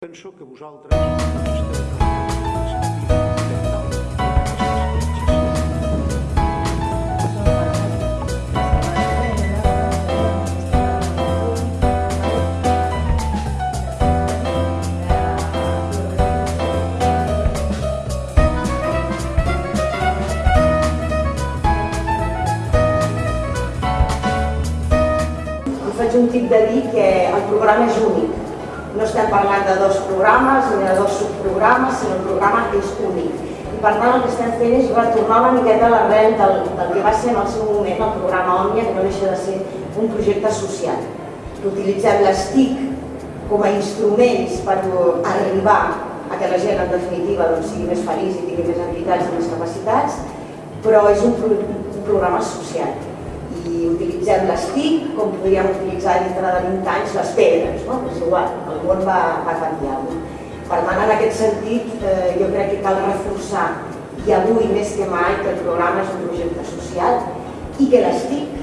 Penso que vosaltres faig un tip de dir que el programa és únic. No estem parlant de dos programes ni de dos subprogrames, sinó el programa és únic. I per tant el que estem fent és retornar una miqueta a l'arrel del, del que va ser en el seu moment el programa Òmnia, que no deixa de ser un projecte social. Utilitzem les TIC com a instruments per arribar a que la gent en definitiva doncs, sigui més feliç i tingui més entitats i més capacitats, però és un, pro un programa social i utilitzem les TIC com podríem utilitzar dintre de 20 anys les pedres, no? és igual, món va, va canviar. No? Per tant, en aquest sentit, eh, jo crec que cal reforçar, i avui més que mai, que el programa és un projecte social i que les TIC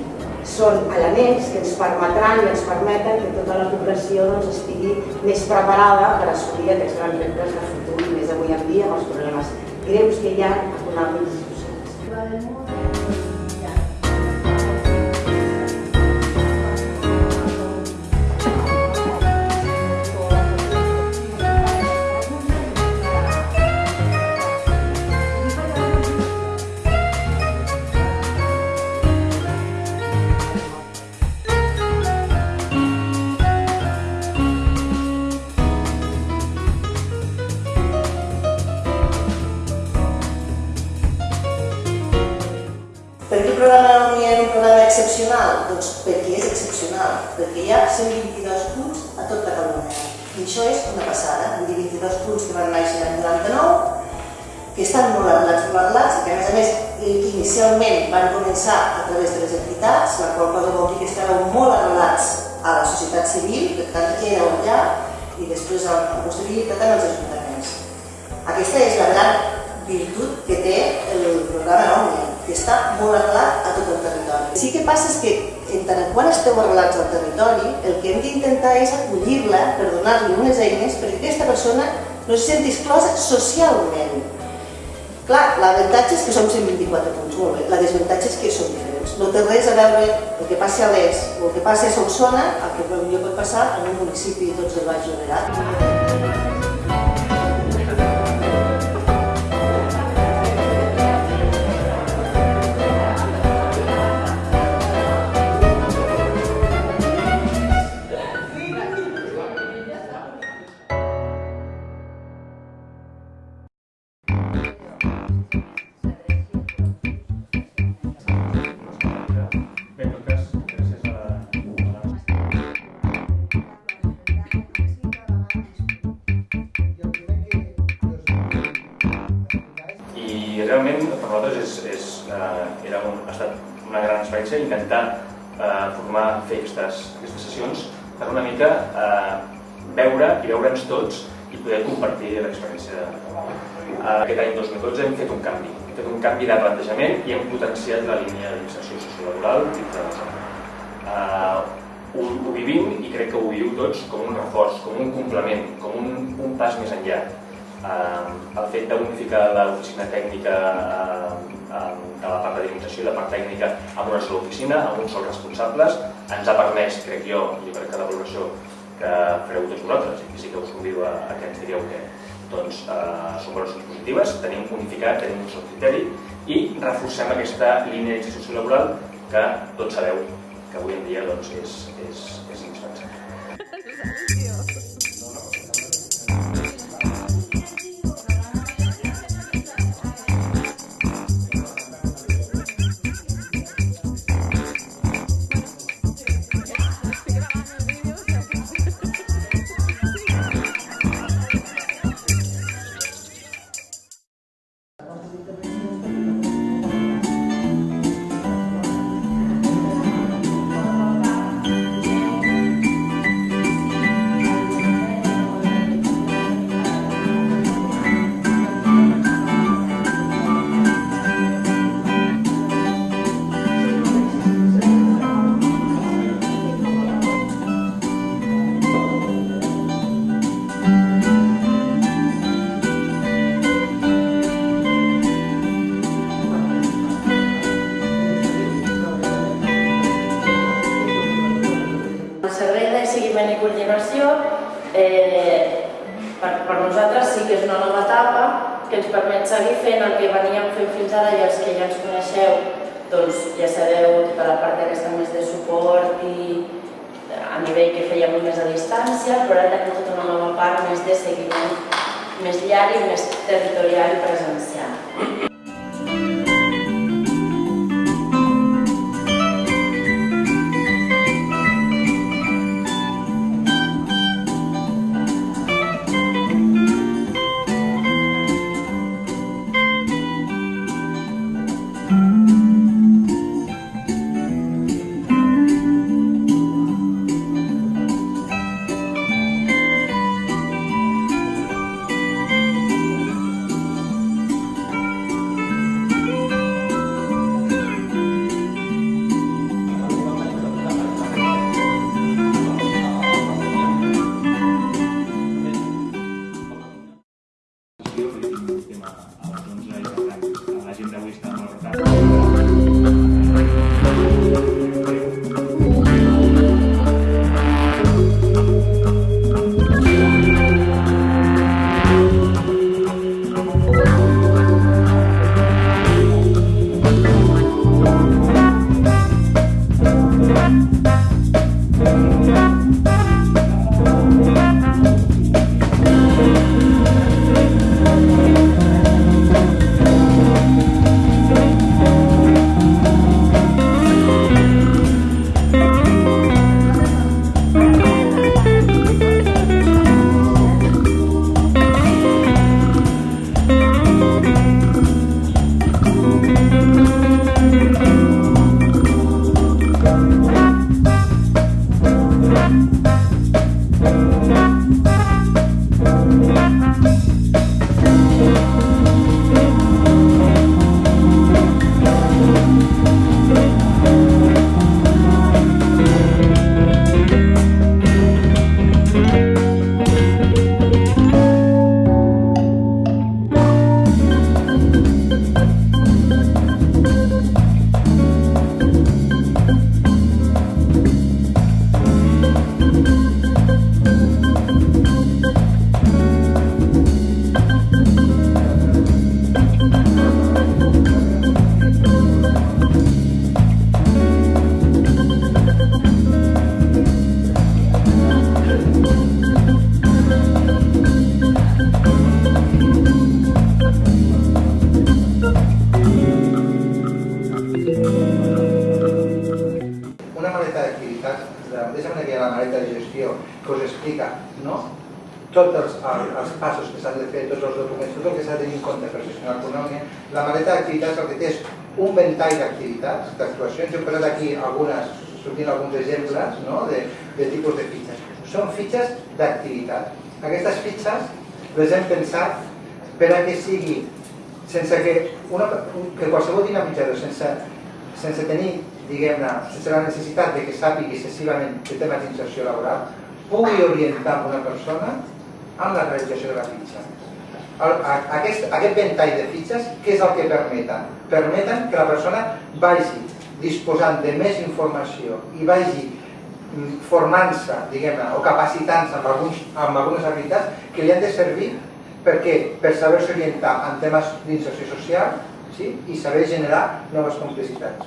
són elements que ens permetran i ens permeten que tota la població doncs, estigui més preparada per assolir aquests grans reptes de futur i més avui en dia amb els problemes greus que hi ha econòmics i socials. Perquè hi ha 122 punts a tot Catalunya. I això és una passada, vull dir 22 punts que van néixer l'any 99, que estan molt arrelats, i que a més a més inicialment van començar a través de les entitats, la qual cosa vol dir que estàveu molt arrelats a la societat civil, per tant éreu allà, i després a la posterioritat en els ajuntaments. Aquesta és la gran virtut que té el programa Òmnia, que està molt arrelat a tot el territori. Sí que passa és que, en tant en quant esteu arrelats al territori, el que hem d'intentar és acollir-la per donar-li unes eines perquè aquesta persona no se senti exclosa socialment. Clar, l'avantatge és que som 124 punts, molt bé. La desavantatge és que són diferents. No té res a veure el que passi a l'Es o el que passi a Solsona, el que potser pot passar en un municipi doncs, del Baix Llobregat. Experiència intentar eh, formar, fer aquestes, aquestes sessions per una mica eh, veure i veure'ns tots i poder compartir l'experiència. Eh, aquest any 2012 hem fet un canvi, hem fet un canvi de plantejament i hem potenciat la línia d'inserció sociolaboral dintre de la. Eh, ho, ho vivim i crec que ho viviu tots com un reforç, com un complement, com un, un pas més enllà. Eh, el fet d'unificar l'oficina tècnica eh, de la part d'administració i la part tècnica amb una sola oficina, amb un sol responsables, ens ha permès, crec jo, i jo crec que la valoració que fareu tots vosaltres, i sí que us convido a, a que ens que doncs, eh, són valoracions positives, tenim unificat, tenim un sol criteri i reforcem aquesta línia d'inserció laboral que tots sabeu que avui en dia doncs, és, és, és Eh, per, per nosaltres sí que és una nova etapa que ens permet seguir fent el que veníem fent fins ara i els que ja ens coneixeu doncs ja sabeu tota la part aquesta més de suport i a nivell que fèiem més a distància, però ara tenim tota una nova part més de seguiment més llarg i més territorial i presencial. D'activitats, de la mateixa manera que hi ha la maleta de gestió que us explica no? tots els, els, passos que s'han de fer, tots els documents, tot el que s'ha de tenir en compte per gestionar l'economia, la maleta d'activitats el que té és un ventall d'activitats, d'actuacions. He posat aquí algunes, sortint alguns exemples no? de, de tipus de fitxes. Són fitxes d'activitat. Aquestes fitxes les hem pensat per a que sigui sense que, una, que qualsevol dinamitzador, sense, sense tenir, diguem-ne, sense la necessitat de que sàpigui excessivament de temes d'inserció laboral, pugui orientar una persona amb la realització de la fitxa. Aquest, aquest ventall de fitxes, què és el que permeten? Permeten que la persona vagi disposant de més informació i vagi mm, formant-se, diguem-ne, o capacitant-se amb, alguns, amb algunes habilitats que li han de servir perquè per saber-se orientar en temes d'inserció social sí? i saber generar noves complicitats.